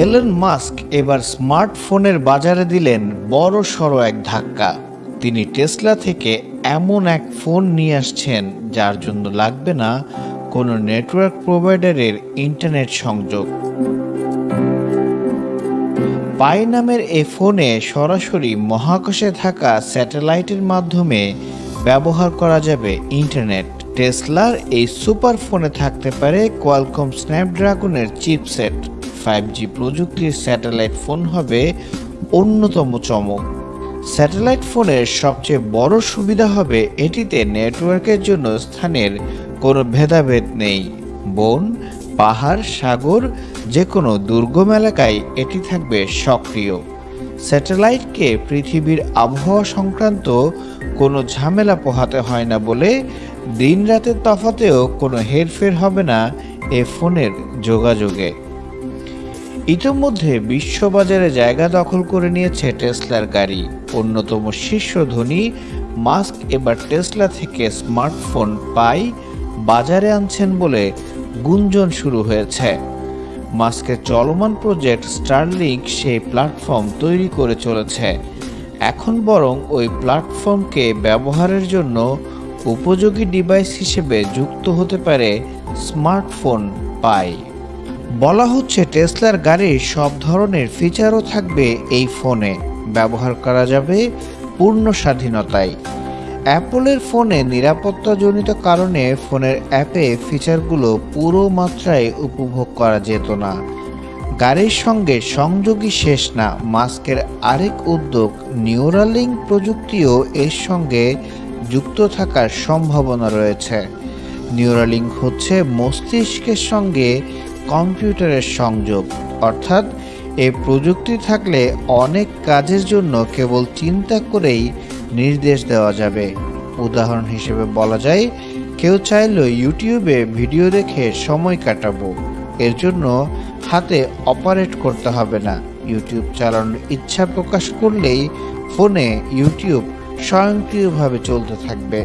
Elon Musk এবার স্মার্টফোনের বাজারে দিলেন বড় সড়ো এক ধাক্কা। তিনি টেসলা থেকে এমন এক ফোন নিয়ে আসছেন, যার জন্য লাগবে না কোনো নেটওয়ার্ক প্রোভাইডারের ইন্টারনেট সংযোগ। পাই নামের এই ফোনে সরাসরি মহাকাশে থাকা স্যাটেলাইটের মাধ্যমে ব্যবহার করা যাবে ইন্টারনেট। টেসলার এই সুপার ফোনে থাকতে পারে কোয়ালকম স্ন্যাপড্রাগনের চিপসেট। ফাইভ জি প্রযুক্তির স্যাটেলাইট ফোন হবে অন্যতম চমক। স্যাটেলাইট ফোনের সবচেয়ে বড় সুবিধা হবে এটিতে নেটওয়ার্কের জন্য স্থানের কোনো ভেদাভেদ নেই। বন, পাহাড়, সাগর যে কোনো দুর্গম এলাকায় এটি থাকবে সক্রিয়। স্যাটেলাইটকে পৃথিবীর আবহাওয়া সংক্রান্ত কোনো ঝামেলা পোহাতে হয় না বলে দিন রাতের তফাতেও কোনো হেরফের হবে না এ ফোনের যোগাযোগে। ইতোমধ্যে বিশ্ববাজারে জায়গা দখল করে নিয়েছে টেসলার গাড়ি। অন্যতম শীর্ষ ধনী মাস্ক এবার টেসলা থেকে স্মার্টফোন পাই বাজারে আনছেন বলে গুঞ্জন শুরু হয়েছে। মাস্কের চলমান প্রজেক্ট স্টারলিংক সেই প্ল্যাটফর্ম তৈরি করে চলেছে। এখন বরং ওই প্ল্যাটফর্মকে ব্যবহারের জন্য উপযোগী ডিভাইস হিসেবে যুক্ত হতে পারে স্মার্টফোন পাই। বলা হচ্ছে টেসলার গাড়ির সব ধরনের ফিচারও থাকবে এই ফোনে। ব্যবহার করা যাবে পূর্ণ স্বাধীনতায়। অ্যাপলের ফোনে নিরাপত্তাজনিত কারণে ফোনের অ্যাপে ফিচারগুলো পুরো মাত্রায় উপভোগ করা যেত না। গাড়ির সঙ্গে সংযোগই শেষ না, মাস্কের আরেক উদ্যোগ নিউরালিং প্রযুক্তিও এর সঙ্গে যুক্ত থাকার সম্ভাবনা রয়েছে। নিউরালিং হচ্ছে মস্তিষ্কের সঙ্গে কম্পিউটারের সংযোগ, অর্থাৎ এই প্রযুক্তি থাকলে অনেক কাজের জন্য কেবল চিন্তা করেই নির্দেশ দেওয়া যাবে। উদাহরণ হিসেবে বলা যায়, কেউ চাইলেও ইউটিউবে ভিডিও দেখে সময় কাটাবো। এর জন্য হাতে অপারেট করতে হবে না। ইউটিউব চালানোর ইচ্ছা প্রকাশ করলেই ফোনে ইউটিউব স্বয়ংক্রিয়ভাবে চলতে থাকবে।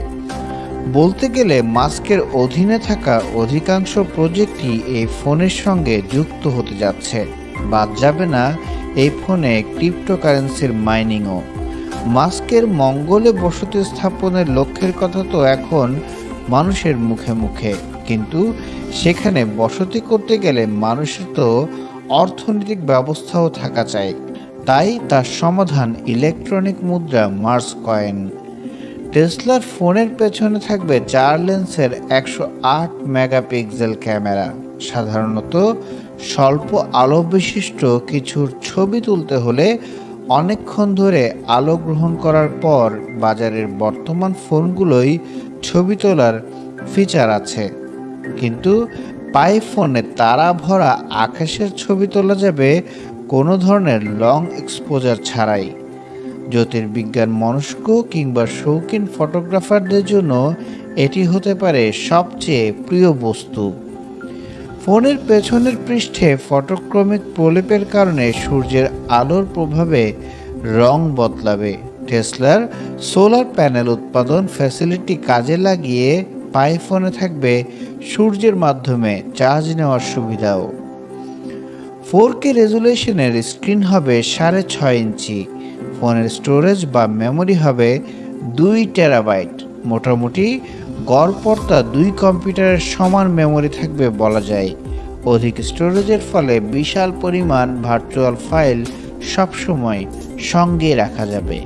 বলতে গেলে মাস্কের অধীনে থাকা অধিকাংশ প্রজেক্টই এই ফোনের সঙ্গে যুক্ত হতে যাচ্ছে। বাদ যাবে না, এই ফোনে ক্রিপ্টোকারেন্সির মাইনিংও। মাস্কের মঙ্গলে বসতি স্থাপনের লক্ষ্যের কথা তো এখন মানুষের মুখে মুখে। কিন্তু সেখানে বসতি করতে গেলে মানুষের তো অর্থনৈতিক ব্যবস্থাও থাকা চাই। তাই তার সমাধান ইলেকট্রনিক মুদ্রা মার্স কয়েন। টেসলার ফোনের পেছনে থাকবে চার লেন্সের একশো আট মেগাপিক্সেল ক্যামেরা। সাধারণত স্বল্প আলো বিশিষ্ট কিছুর ছবি তুলতে হলে অনেকক্ষণ ধরে আলো গ্রহণ করার পর বাজারের বর্তমান ফোনগুলোই ছবি তোলার ফিচার আছে। কিন্তু পাই ফোনে তারা ভরা আকাশের ছবি তোলা যাবে কোনো ধরনের লং এক্সপোজার ছাড়াই। জ্যোতির্বিজ্ঞান মনস্ক কিংবা শৌখিন ফটোগ্রাফারদের জন্য এটি হতে পারে সবচেয়ে প্রিয় বস্তু। ফোনের পেছনের পৃষ্ঠে ফটোক্রমিক প্রলেপের কারণে সূর্যের আলোর প্রভাবে রং বদলাবে। টেসলার সোলার প্যানেল উৎপাদন ফ্যাসিলিটি কাজে লাগিয়ে পাই ফোনে থাকবে সূর্যের মাধ্যমে চার্জ নেওয়ার সুবিধাও। ফোর কে রেজুলেশনের স্ক্রিন হবে সাড়ে ছয় ইঞ্চি। ফোনের স্টোরেজ বা মেমোরি হবে দুই টেরাবাইট। মোটামুটি গড়পড়তা দুই কম্পিউটারের সমান মেমোরি থাকবে বলা যায়। অধিক স্টোরেজের ফলে বিশাল পরিমাণ ভার্চুয়াল ফাইল সবসময় সঙ্গে রাখা যাবে।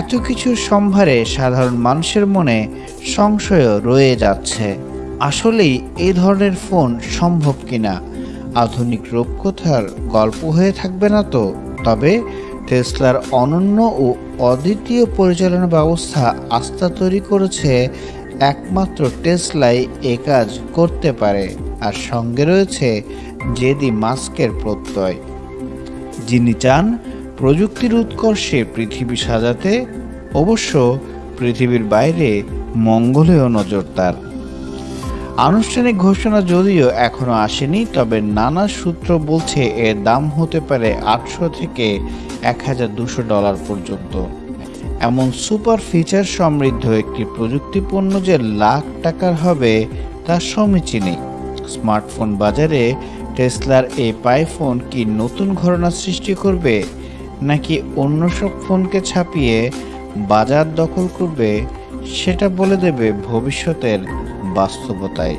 এত কিছু সম্ভারে সাধারণ মানুষের মনে সংশয়ও রয়ে যাচ্ছে, আসলেই এই ধরনের ফোন সম্ভব কিনা? আধুনিক রূপকথার গল্প হয়ে থাকবে না তো? তবে টেসলার অনন্য ও অদ্বিতীয় পরিচালনা ব্যবস্থা আস্থা তৈরি করেছে একমাত্র টেসলাই এ কাজ করতে পারে। আর সঙ্গে রয়েছে জেদি মাস্কের প্রত্যয়। যিনি চান প্রযুক্তির উৎকর্ষে পৃথিবী সাজাতে, অবশ্য পৃথিবীর বাইরে মঙ্গলেও নজর তার। আনুষ্ঠানিক ঘোষণা যদিও এখনও আসেনি, তবে নানা সূত্র বলছে এর দাম হতে পারে আটশো থেকে এক ডলার পর্যন্ত। এমন সুপার ফিচার সমৃদ্ধ একটি প্রযুক্তি যে লাখ টাকার হবে, তা সমীচীনই। স্মার্টফোন বাজারে টেসলার এই পাই ফোন কি নতুন ঘটনা সৃষ্টি করবে, নাকি অন্য সব ফোনকে ছাপিয়ে বাজার দখল করবে, সেটা বলে দেবে ভবিষ্যতের বাস্তবতায়।